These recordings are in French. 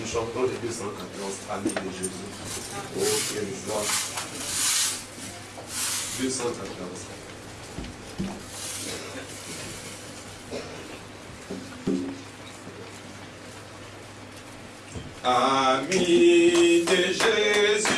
Nous chantons les 214 amis de Jésus. Oh, quelle joie. 214. Amis de Jésus,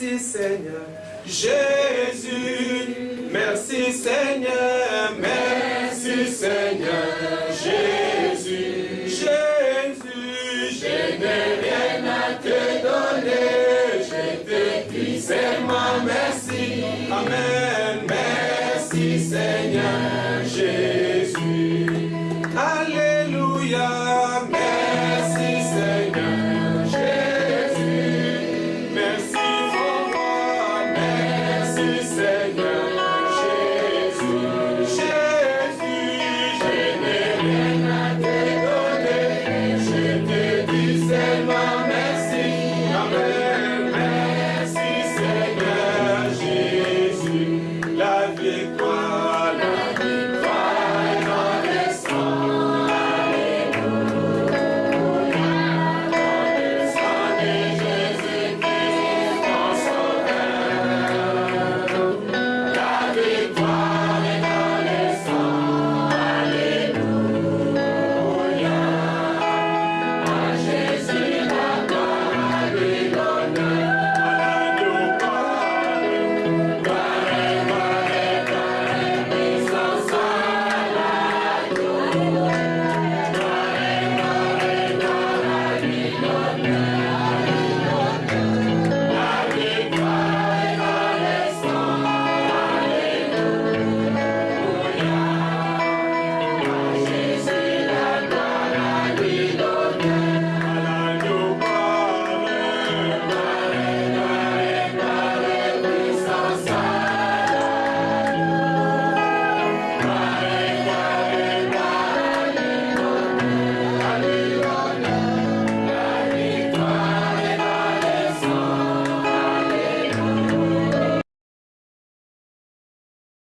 merci Seigneur. Jésus, merci Seigneur, merci Seigneur, Jésus, Jésus, je n'ai rien à te donner, je te dis seulement merci. Amen.